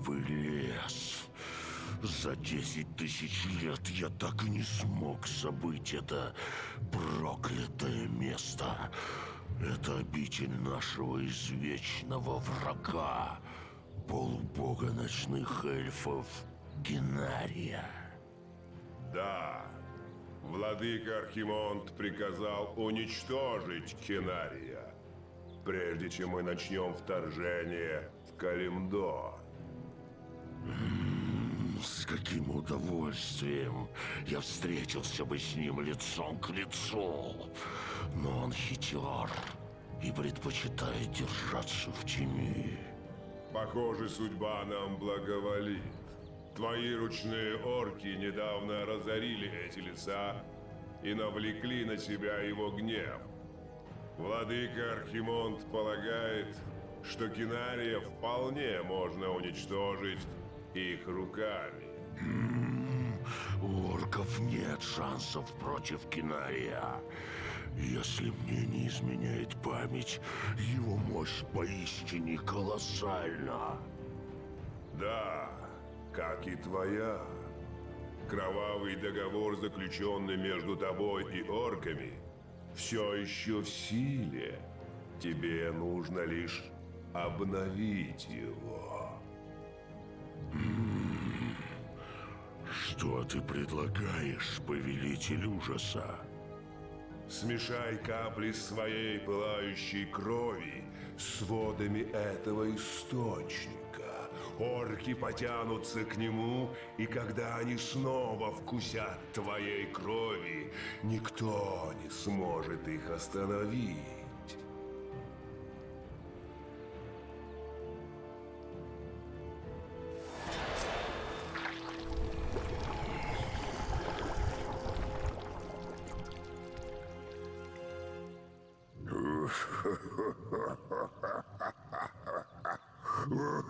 Мертвый лес. За десять тысяч лет я так и не смог забыть это проклятое место. Это обитель нашего извечного врага, полубога ночных эльфов Генария. Да, владыка Архимонд приказал уничтожить Кинария, прежде чем мы начнем вторжение в Калимдо. С каким удовольствием я встретился бы с ним лицом к лицу. Но он хитер и предпочитает держаться в тени. Похоже, судьба нам благоволит. Твои ручные орки недавно разорили эти леса и навлекли на себя его гнев. Владыка Архимонд полагает, что Кинария вполне можно уничтожить их руками. У орков нет шансов против Кинария. Если мне не изменяет память, его мощь поистине колоссальна. Да, как и твоя. Кровавый договор, заключенный между тобой и орками, все еще в силе. Тебе нужно лишь обновить его. Что ты предлагаешь, повелитель ужаса? Смешай капли своей пылающей крови с водами этого источника. Орки потянутся к нему, и когда они снова вкусят твоей крови, никто не сможет их остановить.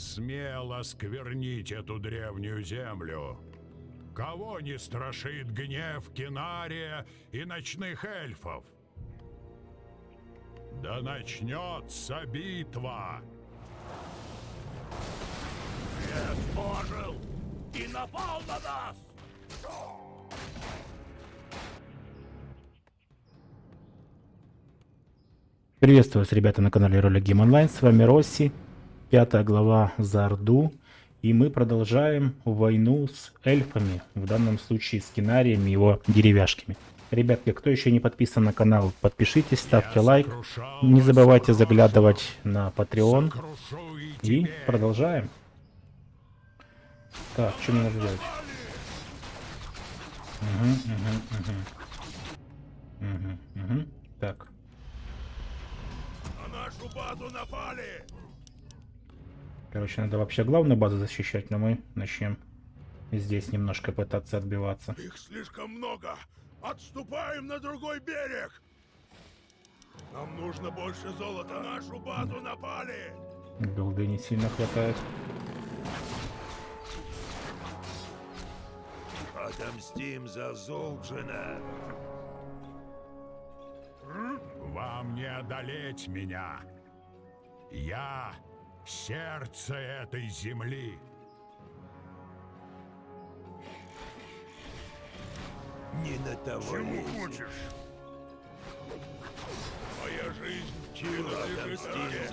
посмел осквернить эту древнюю землю? Кого не страшит гнев Кинария и ночных эльфов? Да начнется битва! Лес ожил и напал на нас! Приветствую вас, ребята, на канале Ролик Гейм Онлайн. С вами Росси, пятая глава за Орду. И мы продолжаем войну с эльфами, в данном случае с кинариями и его деревяшками. Ребятки, кто еще не подписан на канал, подпишитесь, ставьте лайк. Не забывайте заглядывать на Patreon. И продолжаем. Так, что мне надо делать? Угу, угу, угу. Угу, угу. Так. На нашу базу напали! Короче, надо вообще главную базу защищать, но мы начнем здесь немножко пытаться отбиваться. Их слишком много! Отступаем на другой берег! Нам нужно больше золота! На нашу базу напали! Голды не сильно хватает. Отомстим за Золджина! Вам не одолеть меня. Я сердце этой земли. Не на того Чего хочешь? Моя жизнь принадлежит тебе.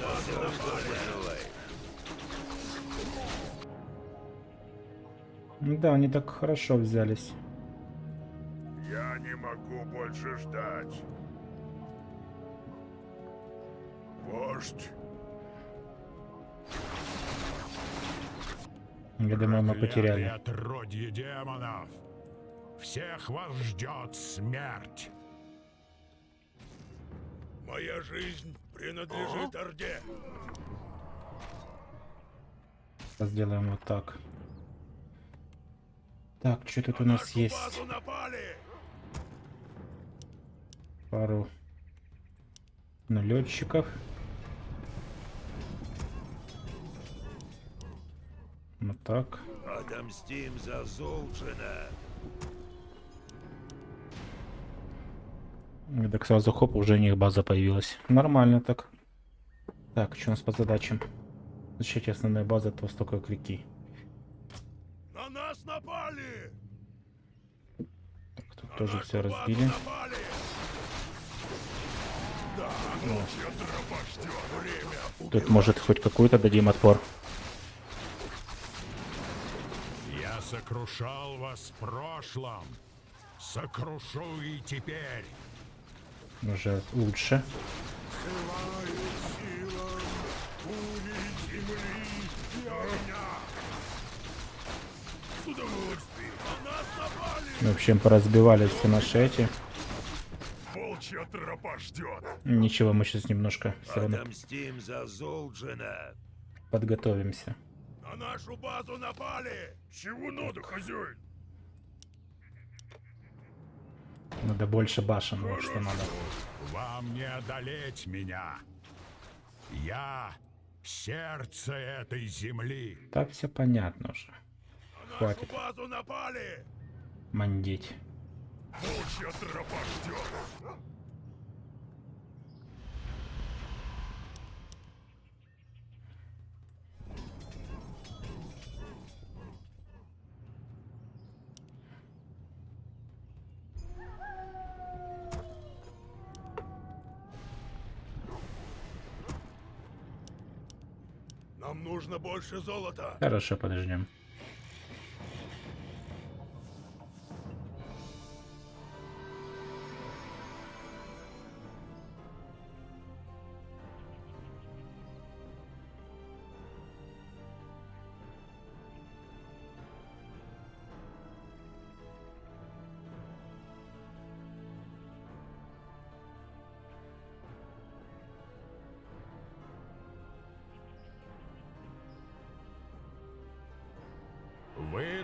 Ну Да, они так хорошо взялись. Я не могу больше ждать. Вождь, Я думаю, мы потеряли. Отродье демонов! Всех вас ждет смерть! Моя жизнь принадлежит Орде. Сделаем вот так. Так, что тут у На нас есть? напали! Пару налетчиков. Вот так. Отомстим за Золджина. И так сразу хоп, уже у них база появилась. Нормально так. Так, что у нас по задачам? Защитить основная база от востока к реки. На нас напали! Так, тут На тоже все разбили. напали! Да, Тут может хоть какую-то дадим отпор. Я сокрушал вас в прошлом. Сокрушу и теперь. Уже лучше. В общем, поразбивали все наши эти. Волчья тропа ждет. Ничего, мы сейчас немножко все равно подготовимся. На нашу базу напали! Чего надо, хозяин? Надо больше башен, вот что надо. Вам не одолеть меня. Я сердце этой земли. Так все понятно уже. На нашу Хватит базу напали! мандить. Волчья тропа ждет. Нужно больше золота. Хорошо, подождем.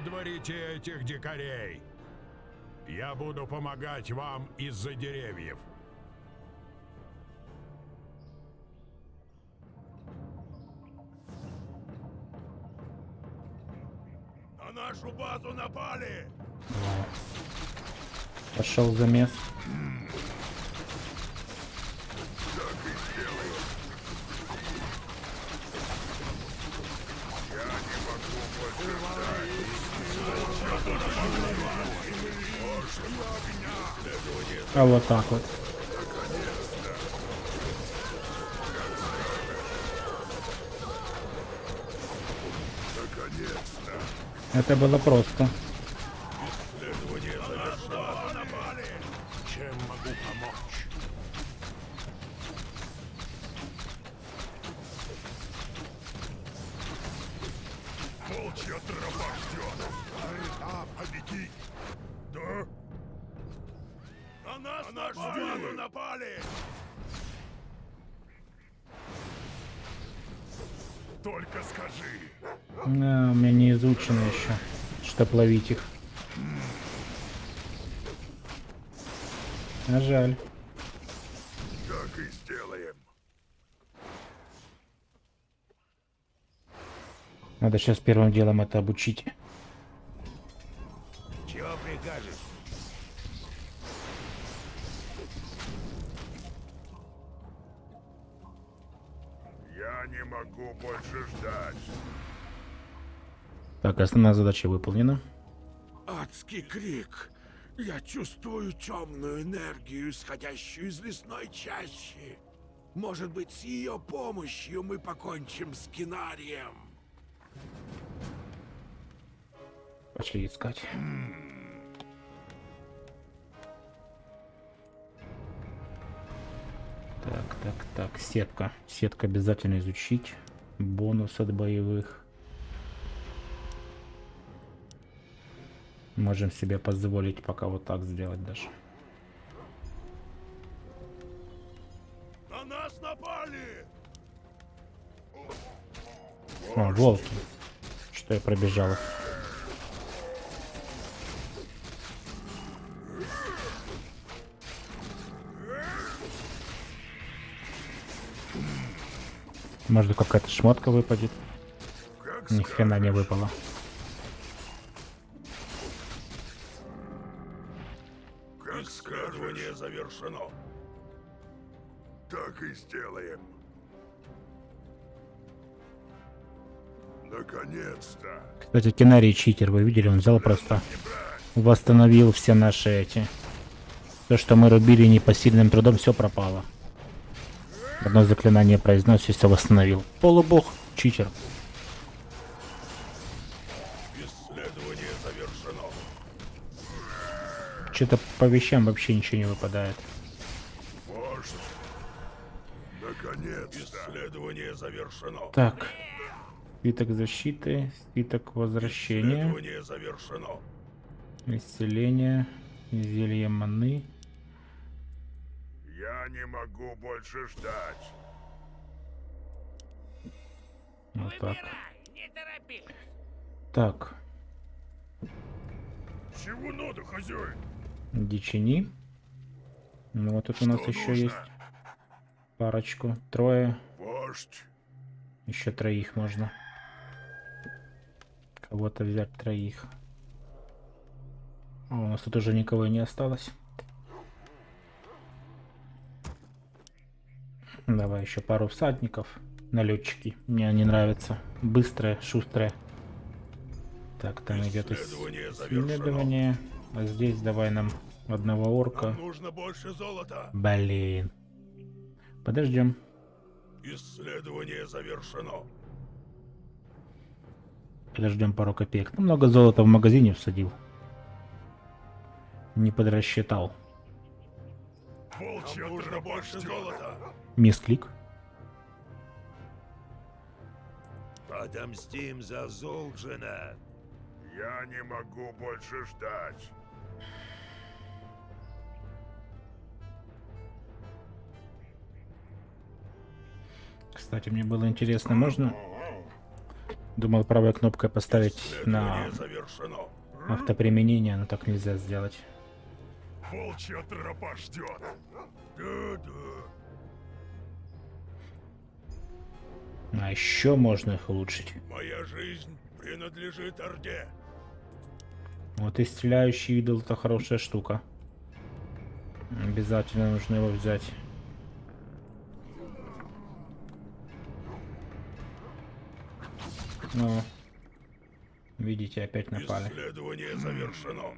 Выдворите этих дикарей. Я буду помогать вам из-за деревьев. На нашу базу напали! Пошел замес. А вот так вот. Это было просто. Ловить их. А жаль. Так и сделаем. Надо сейчас первым делом это обучить. Чего прикажешь? Я не могу больше ждать. Так, основная задача выполнена. Адский крик. Я чувствую темную энергию, исходящую из лесной чащи. Может быть, с ее помощью мы покончим с Кинарием. Пошли искать. Так, так, так, сетка. Сетка обязательно изучить. Бонус от боевых. Можем себе позволить пока вот так сделать даже. На нас напали! О, волки. Что я пробежал. Может какая-то шмотка выпадет. Ни хрена не выпала. Кстати, Кинарий читер, вы видели, он взял просто восстановил все наши эти. То, что мы рубили непосильным трудом, все пропало. Одно заклинание произнес и все восстановил. Полубог, читер. Исследование завершено. Что-то по вещам вообще ничего не выпадает. Вождь. Наконец-то. Исследование завершено. Так. Свиток защиты, свиток возвращения, Исследование завершено. исцеление, зелье маны. Я не могу больше ждать. Вот так. Так, Чего надо, хозяин? дичини. Ну вот тут у нас Что еще нужно? есть парочку. Трое. Вождь. Еще троих можно. Кого-то взять троих. О, у нас тут уже никого не осталось. Давай еще пару всадников. Налетчики. Мне они нравятся. Быстрые, шустрые. Так, там идет Исследование исследование. А здесь давай нам одного орка. Нам нужно больше золота. Блин. Подождем. Исследование завершено. Подождем пару копеек. Ну, много золота в магазине всадил. Не подрасчитал. Волчья нужно больше золота. Мисклик. Отомстим за Золджина. Я не могу больше ждать. Кстати, мне было интересно, можно... Думал правой кнопкой поставить на автоприменение, но так нельзя сделать. Волчья тропа ждет. Да-да. А еще можно их улучшить. Моя жизнь принадлежит Орде. Вот и стреляющий идол это хорошая штука. Обязательно нужно его взять. Ну, видите, опять напали. Исследование завершено.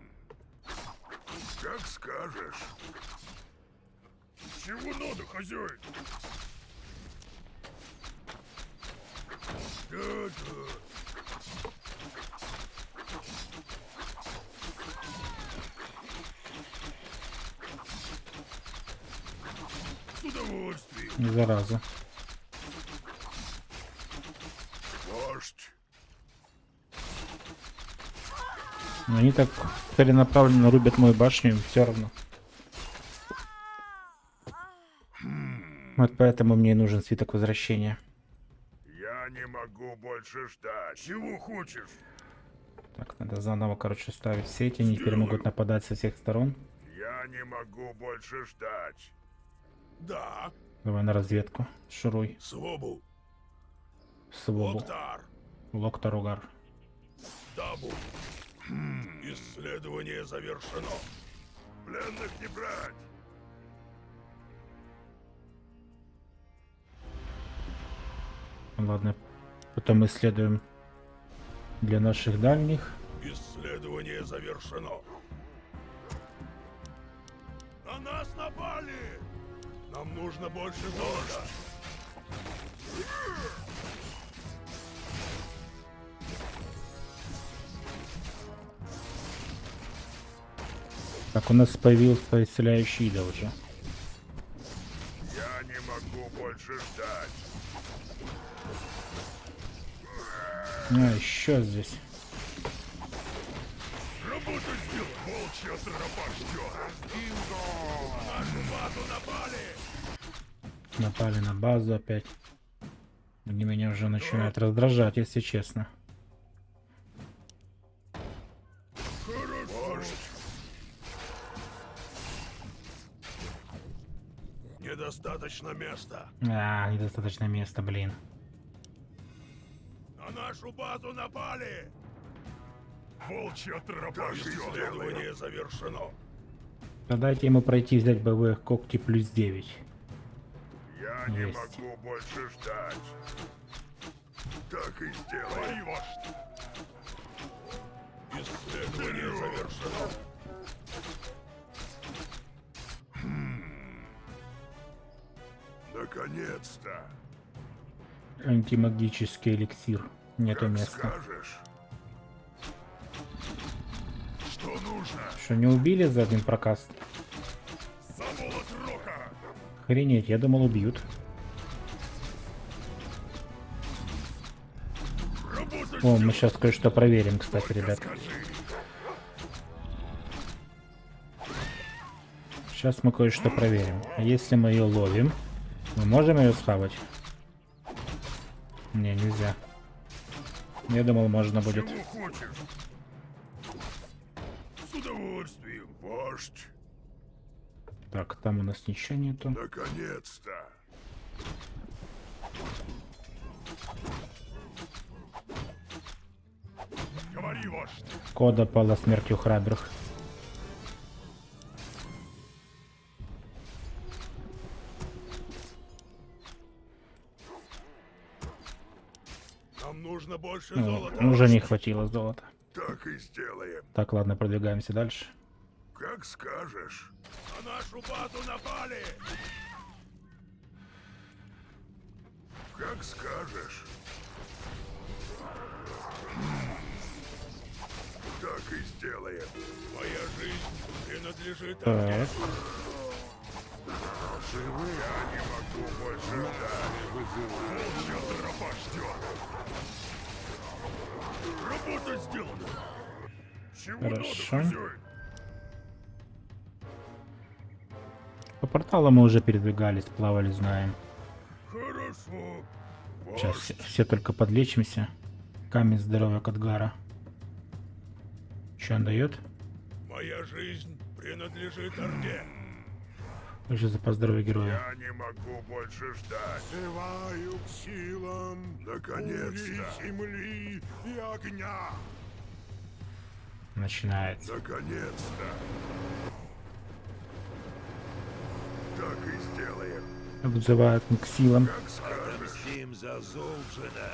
Как скажешь. Чего надо, хозяин? Да-да. С удовольствием, Зараза. Вождь. Но они так целенаправленно рубят мою башню, все равно. Вот поэтому мне и нужен свиток возвращения. Я не могу больше ждать. Чего хочешь? Так, надо заново, короче, ставить сети, они теперь могут нападать со всех сторон. Я не могу больше ждать. Да, Давай на разведку. Шуруй. Свобу, Свобу. Локтар, Локтаругар. Дабу. Хм, исследование завершено. Пленных не брать. Ладно, потом исследуем для наших дальних. Исследование завершено. На нас напали! Нам нужно больше золота. Так, у нас появился исцеляющий идол уже. Я не могу больше ждать. А, еще здесь. Работа сделана. Волчья тропа ждет. Бинго! На нашу базу напали! Напали на базу опять. Они меня уже начинают раздражать, если честно. Недостаточно места. А, недостаточно места, блин. На нашу базу напали! Волчья тропа Исследование завершено. Да дайте ему пройти взять боевые когти плюс 9. Я не Есть. могу больше ждать. Так и сделай. Исследование завершено. Наконец-то. Антимагический эликсир. Нету Как места. скажешь. Что нужно? Что, не убили за один прокаст? Охренеть, я думал убьют. Работать О, мы сейчас кое-что проверим, кстати, ребят. Сейчас мы кое-что проверим. А Если мы ее ловим, мы можем ее схавать? Не, нельзя. Я думал, можно будет. Чего хочешь? С удовольствием, вождь. Так, там у нас ничего нету. Наконец-то. Говори, вождь. Кода пала смертью храбрых. Нужно больше Ну, золота. уже не хватило золота. Так и сделаем. Так, ладно, продвигаемся дальше. Как скажешь. На нашу базу напали. Как скажешь. Так и сделаем. Моя жизнь принадлежит Так, Я не могу больше ждать. Волчья тропа ждет. Работа сделана. Чего Хорошо. надо, хозяин? по порталу мы уже передвигались, плавали, знаем. Хорошо. Сейчас все, все только подлечимся. Камень здоровья Кадгара. Что он дает? Моя жизнь принадлежит Орде. Уже за поздоровье героя. Я не могу больше ждать. Взываю к силам Наконец-то. земли и огня. Начинается. Наконец-то. Так и сделаем. Вызывают к силам. Как скажешь. Отомстим за Золджина.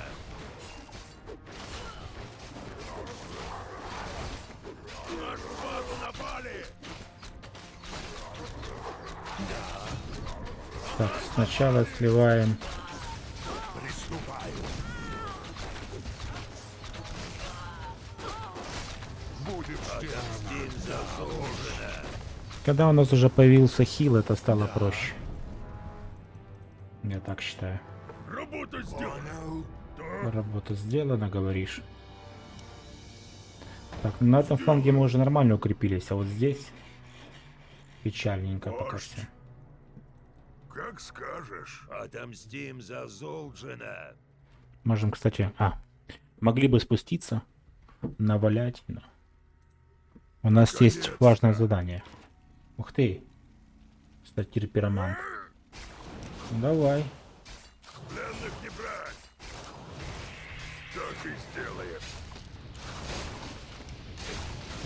Напали. Сначала сливаем. Когда у нас уже появился хил, это стало проще. Я так считаю. Работа сделана. Работа сделана, говоришь. Так, на этом фланге мы уже нормально укрепились, а вот здесь печальненько пока Вождь. Как скажешь. Отомстим за Золджина. Можем, кстати... А, могли бы спуститься, навалять. но У нас есть Конечно. важное задание. Ух ты. Статир пиромант. Давай. Пленных не брать. Так и сделаем.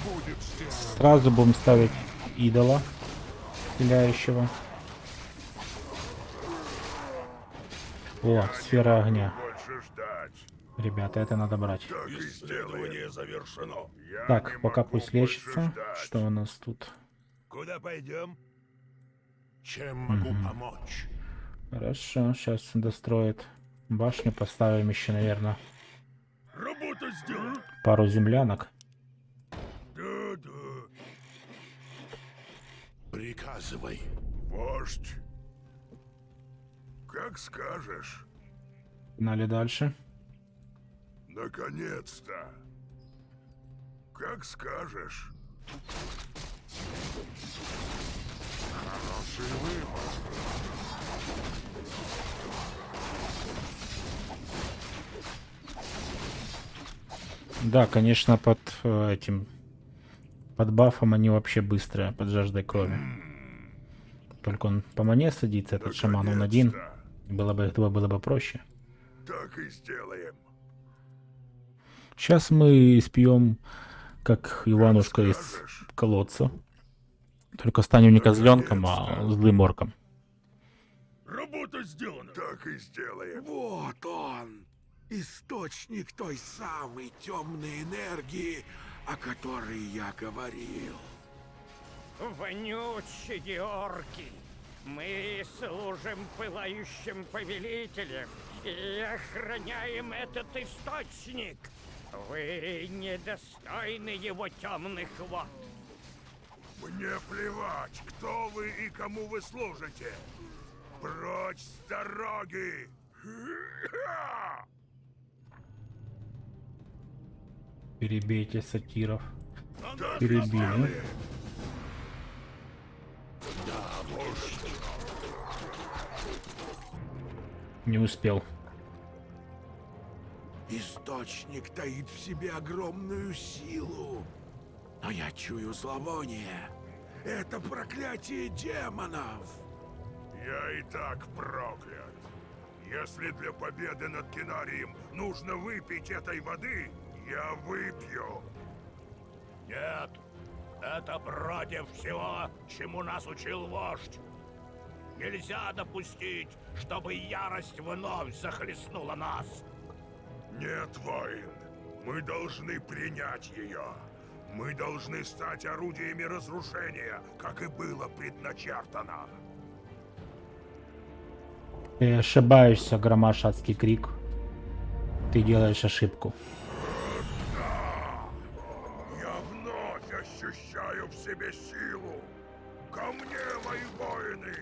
Будет сделано. Сразу будем ставить идола стреляющего. О, сфера огня. Больше ждать. Ребята, это надо брать. Исследование завершено. Так, пока пусть лечится. ждать. Что у нас тут? Куда пойдем? Чем могу помочь? Хорошо, сейчас достроит башню. Поставим еще, наверное, Работа сделана. пару землянок. Да, да. Приказывай. Вождь. Как скажешь. Погнали дальше. Наконец-то. Как скажешь. Хороший выбор. Да, конечно, под э, этим под бафом они вообще быстрые, под жаждой крови. Только он по мане садится, этот шаман, он один. Было бы, этого было бы проще. Так и сделаем. Сейчас мы спьем, как Иванушка из скажешь. колодца. Только станем не козленком, а злым орком. Работа сделана. Так и сделаем. Вот он. Источник той самой темной энергии, о которой я говорил. Вонючие орки! Мы служим пылающим повелителям и охраняем этот источник. Вы недостойны его темных вод. Мне плевать, кто вы и кому вы служите. Прочь с дороги! Перебейте сатиров. Перебили. Не успел. Источник таит в себе огромную силу. Но я чую зловоние. Это проклятие демонов. Я и так проклят. Если для победы над Кинарием нужно выпить этой воды, я выпью. Нет, это против всего, чему нас учил вождь. Нельзя допустить, чтобы ярость вновь захлестнула нас. Нет, воин. Мы должны принять ее. Мы должны стать орудиями разрушения, как и было предначертано. Ты ошибаешься, громашатский крик. Ты делаешь ошибку. Себе силу. Ко мне, мои воины!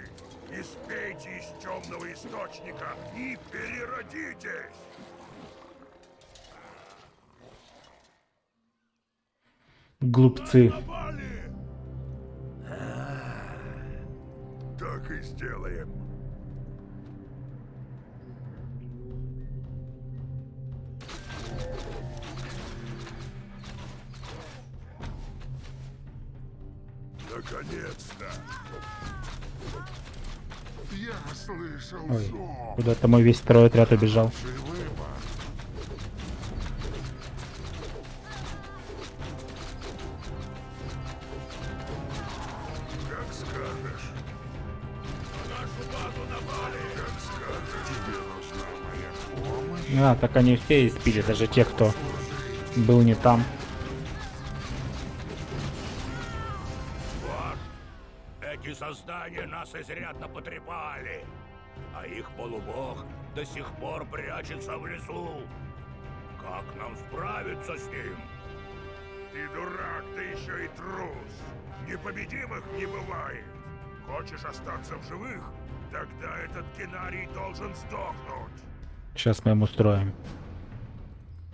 Испейте из темного источника и переродитесь! Глупцы. Напали! Так и сделаем. Ой, куда-то мой весь второй отряд убежал. А, так они все испили, даже те, кто был не там. Вот. Эти создания нас изрядно потрепали. А их полубог до сих пор прячется в лесу. Как нам справиться с ним? Ты дурак, да еще и трус. Непобедимых не бывает. Хочешь остаться в живых? Тогда этот кинарий должен сдохнуть. Сейчас мы им устроим.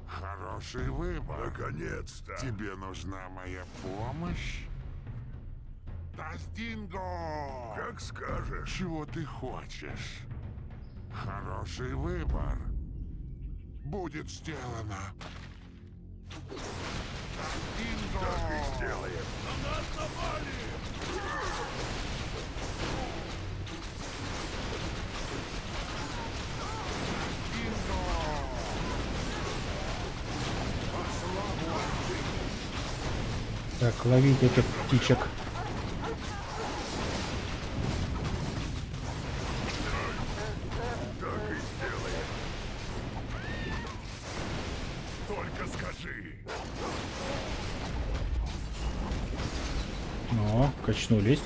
Хороший выбор. Наконец-то. Тебе нужна моя помощь? Тастинго! Как скажешь. Чего ты хочешь? Хороший выбор. Будет сделано. Тастинго! Сделаем. На нас напали! Так, ловить этих птичек. О, качнулись.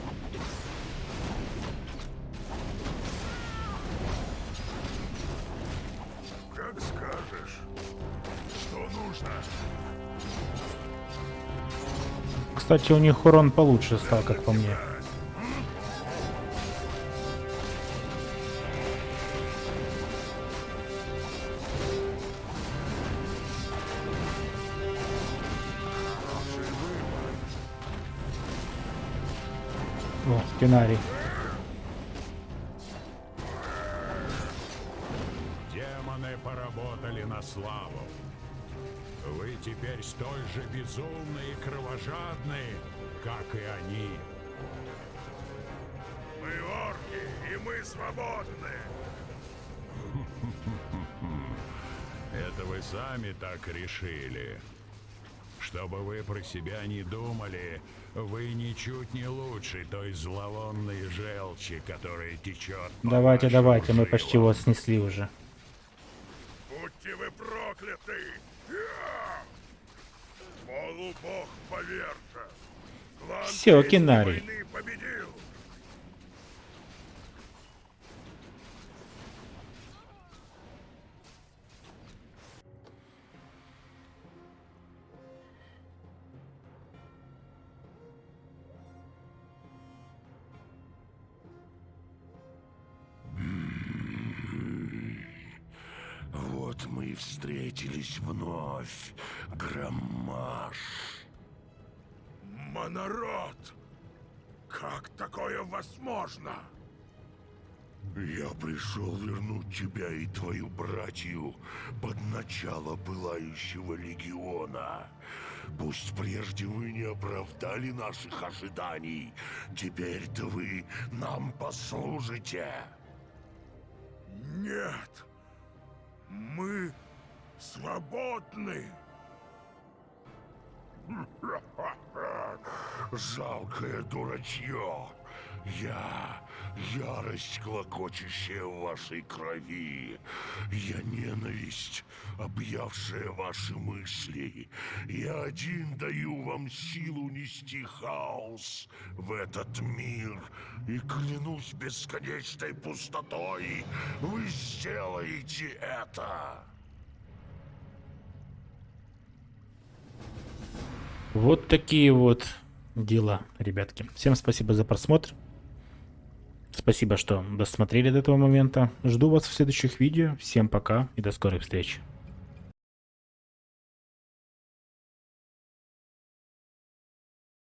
Как скажешь. Что нужно? Кстати, у них урон получше стал, как по мне. О, Кинарий. Демоны поработали на славу. Вы теперь столь же безумны и кровожадны, как и они. Мы орки, и мы свободны. Это вы сами так решили. Чтобы вы про себя не думали, вы ничуть не лучше той зловонной желчи, которая течет. Давайте, давайте, мы почти жилам. его снесли уже. Будьте вы прокляты! Я! Полубог повержен! Клан Всё, встретились вновь, Громаш. Монород! Как такое возможно? Я пришел вернуть тебя и твою братью под начало Пылающего Легиона. Пусть прежде вы не оправдали наших ожиданий, теперь-то вы нам послужите. Нет! Свободны! Жалкое дурачье. Я — ярость, клокочущая в вашей крови. Я — ненависть, объявшая ваши мысли. Я один даю вам силу нести хаос в этот мир. И клянусь бесконечной пустотой, вы сделаете это. Вот такие вот дела, ребятки. Всем спасибо за просмотр. Спасибо, что досмотрели до этого момента. Жду вас в следующих видео. Всем пока и до скорой встречи.